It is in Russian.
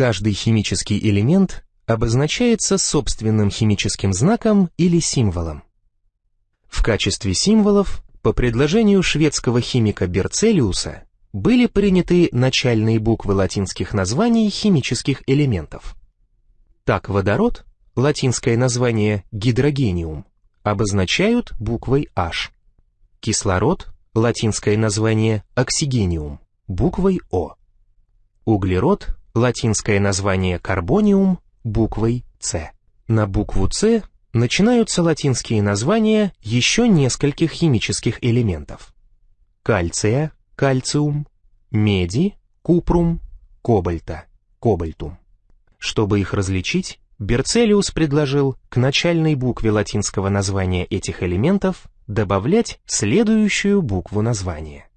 Каждый химический элемент обозначается собственным химическим знаком или символом. В качестве символов, по предложению шведского химика Берцелиуса, были приняты начальные буквы латинских названий химических элементов. Так водород, латинское название гидрогениум, обозначают буквой H. Кислород, латинское название оксигениум, буквой О. Углерод, латинское название карбониум, буквой С. На букву С начинаются латинские названия еще нескольких химических элементов. Кальция, кальциум, меди, купрум, кобальта, кобальтум. Чтобы их различить, Берцелиус предложил к начальной букве латинского названия этих элементов добавлять следующую букву названия.